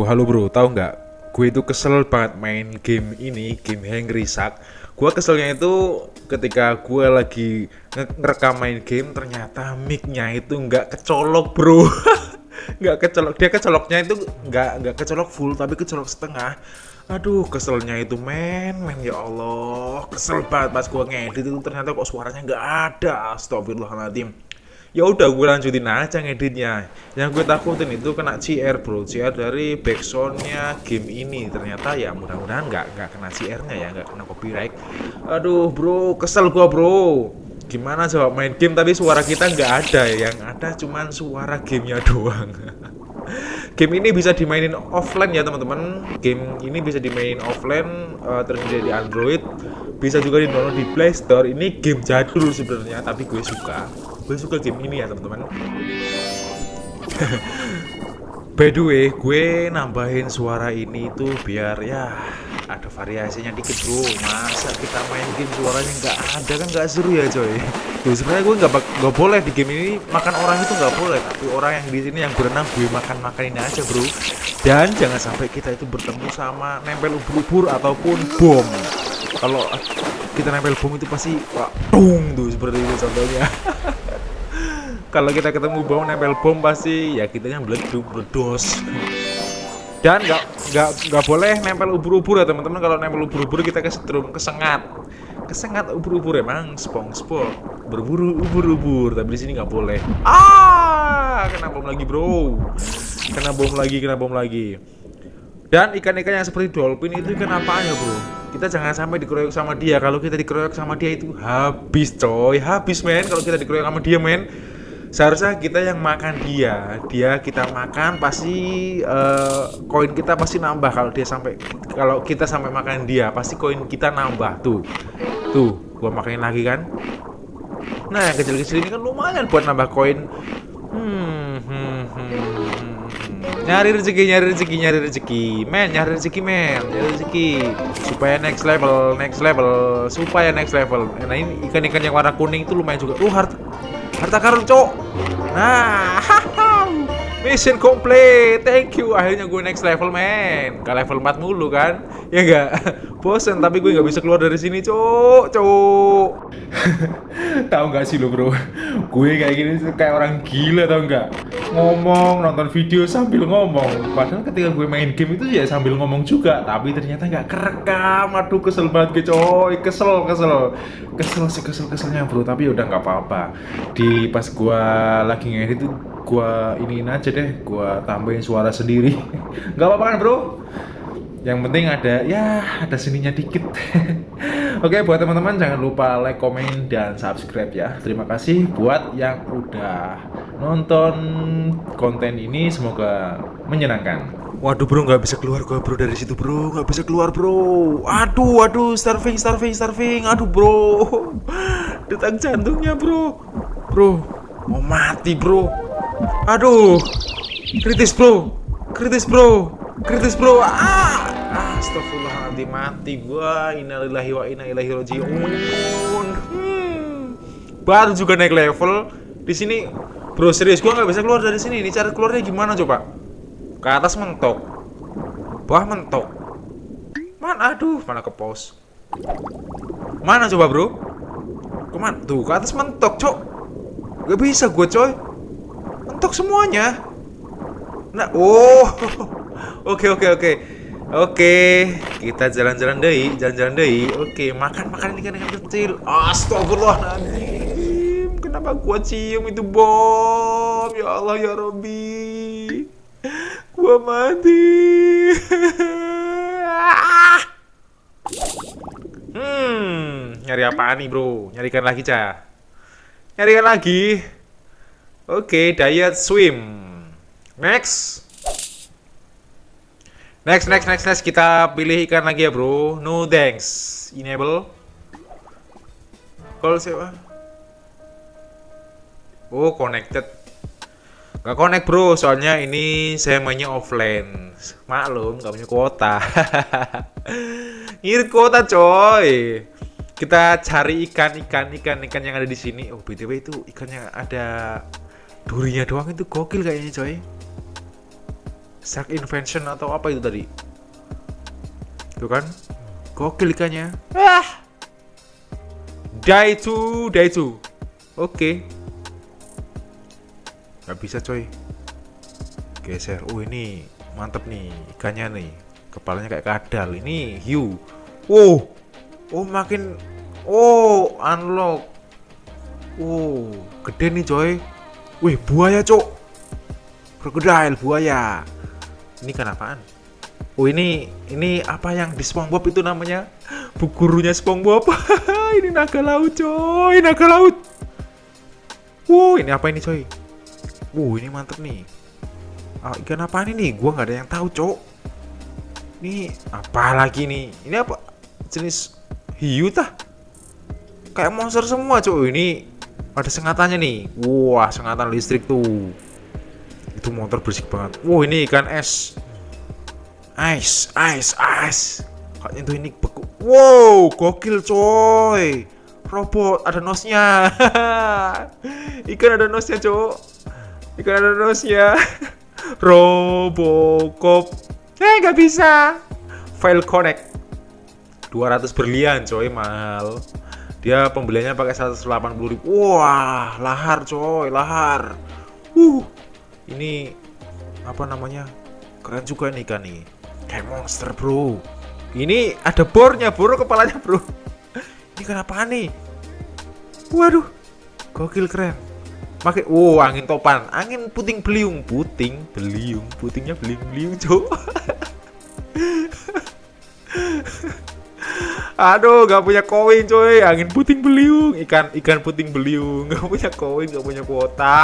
Oh halo bro, tahu nggak? Gue itu kesel banget main game ini, game Hang Risak. Gue keselnya itu ketika gue lagi nge- ngerekam main game, ternyata mic-nya itu nggak kecolok bro. nggak kecolok, dia kecoloknya itu nggak nggak kecolok full, tapi kecolok setengah. Aduh, keselnya itu men, men ya Allah, kesel banget pas gue ngedit itu ternyata kok suaranya nggak ada. Astagfirullahaladzim ya udah gue lanjutin aja ngeditnya. Yang gue takutin itu kena CR bro. CR dari backsoundnya game ini. Ternyata ya mudah-mudahan nggak nggak kena CR nya ya nggak kena copyright. Aduh bro. Kesel gue bro. Gimana coba main game? Tapi suara kita nggak ada. Yang ada cuman suara gamenya doang. Game ini bisa dimainin offline ya teman-teman. Game ini bisa dimainin offline uh, tersedia di Android. Bisa juga di download di Play Store. Ini game jadul sebenarnya tapi gue suka gue suka game ini ya teman-teman. By the way gue nambahin suara ini tuh biar ya ada variasinya dikit bro. Masa kita main game suaranya nggak ada? Kan nggak seru ya coy. Tuh sebenarnya gue nggak boleh di game ini makan orang itu nggak boleh. Tapi orang yang di sini yang berenang gue makan makanin aja bro. Dan jangan sampai kita itu bertemu sama nempel ubur-ubur ataupun bom. Kalau kita nempel bom itu pasti wah, tung tuh seperti itu contohnya kalau kita ketemu bom nempel bom pasti ya kita yang meleduk meledos dan nggak nggak nggak boleh nempel ubur-ubur ya teman-teman. Kalau nempel ubur-ubur kita kesetrum kesengat. Kesengat ubur-ubur emang SpongeBob berburu ubur-ubur tapi di sini nggak boleh. Ah kena bom lagi bro. Kena bom lagi kena bom lagi. Dan ikan-ikan yang seperti dolphin itu ikan apaan ya bro? Kita jangan sampai dikeroyok sama dia. Kalau kita dikeroyok sama dia itu habis coy. Habis men. Kalau kita dikeroyok sama dia men seharusnya kita yang makan dia dia kita makan pasti uh, koin kita pasti nambah. Kalau dia sampai kalau kita sampai makan dia pasti koin kita nambah. Tuh tuh gua makanin lagi kan? Nah yang kecil-kecil ini kan lumayan buat nambah koin. Hmm, hmm, hmm, hmm. nyari rezeki nyari rezeki nyari rezeki. Men nyari rezeki men. Nyari rezeki. Supaya next level next level. Supaya next level. Nah ini ikan-ikan yang warna kuning itu lumayan juga. Uh harta harta karun cok nah mission complete. Thank you. Akhirnya gue next level men ke level 4 mulu kan? Ya enggak bosen tapi gue nggak bisa keluar dari sini cok cok tahu nggak sih lo bro? Gue kayak gini kayak orang gila tau nggak? Ngomong nonton video sambil ngomong. Padahal ketika gue main game itu ya sambil ngomong juga tapi ternyata nggak kerekam. Aduh kesel banget gue coy. Kesel kesel. Kesel sih kesel keselnya bro. Tapi udah nggak apa-apa. Di pas gue lagi ngedit itu gue iniin aja deh gue tambahin suara sendiri. Nggak apa-apa kan bro. Yang penting ada ya ada seninya dikit. Oke buat teman-teman jangan lupa like komen dan subscribe ya. Terima kasih buat yang udah nonton konten ini. Semoga menyenangkan. Waduh bro nggak bisa keluar gua bro. Dari situ bro nggak bisa keluar bro. Aduh aduh starving starving starving. Aduh bro. Detak jantungnya bro. Bro mau mati bro aduh. Kritis bro. Kritis bro. Kritis bro. Ah. Astagfirullahaladzim mati gua. Innalillahi wa inna ilaihi rajiun. Hmm. baru juga naik level. Di sini bro serius gua nggak bisa keluar dari sini. Ini cara keluarnya gimana coba? Ke atas mentok. Bawah mentok. Mana? Aduh mana ke pos? Mana coba bro? Ke mana? Tuh ke atas mentok cok. Gak bisa gue coy mentok semuanya. Nah oh oke oke oke. Oke kita jalan-jalan deh jalan-jalan deh. Oke makan makan ikan ikan kecil. Astagfirullahaladzim kenapa gua cium itu bom ya Allah ya Robbi gua mati. Hmm nyari apaan nih bro? Nyarikan lagi cah nyarikan lagi oke diet swim. Next. Next next next next. Kita pilih ikan lagi ya bro. No thanks enable. Call siapa? Oh connected. Gak connect bro, soalnya ini saya mainnya offline. Maklum, gak punya kuota. Ngirit kuota coy. Kita cari ikan-ikan ikan-ikan yang ada di sini. Oh btw itu ikannya ada durinya doang itu gokil kayaknya coy. Shark Invention atau apa itu tadi? Tuh kan? Gokil ikannya. Ah! Daitu Daitu Oke. Gak bisa coy. Geser. Oh ini mantep nih ikannya nih. Kepalanya kayak kadal. Ini hiu. Wow. Oh makin Oh unlock. Oh gede nih coy Wih buaya cok Crocodile buaya. Ini kan apaan? Oh ini ini apa yang di SpongeBob itu namanya? Bu gurunya SpongeBob. Ini naga laut coy naga laut. Wow ini apa ini coy? Wow ini mantep nih. Ah, ikan apa ini? Gua nggak ada yang tahu cok ini apa lagi nih? Ini apa? Jenis hiu tah? Kayak monster semua cok ini ada sengatannya nih wah sengatan listrik tuh itu motor bersih banget wow ini ikan es Ice, ice, ice. Kayaknya tuh ini beku. Wow, gokil coy. Robot ada nosnya. Ikan ada nosnya, cok. Ikan ada nosnya. Robocop. Eh, nggak bisa. File connect. 200 berlian, coy, mahal. Dia pembeliannya pakai 180 ribu. Wah, lahar, coy, lahar. Uh, ini apa namanya? Keren juga nih ikan nih kayak monster bro. Ini ada bornya bro. Kepalanya bro. Ini kenapa nih? Waduh gokil keren. Pakai wow angin topan. Angin puting beliung. Puting beliung. Putingnya beliung beliung cok Aduh, gak punya koin coy, angin puting beliung, ikan ikan puting beliung, gak punya koin, gak punya kuota.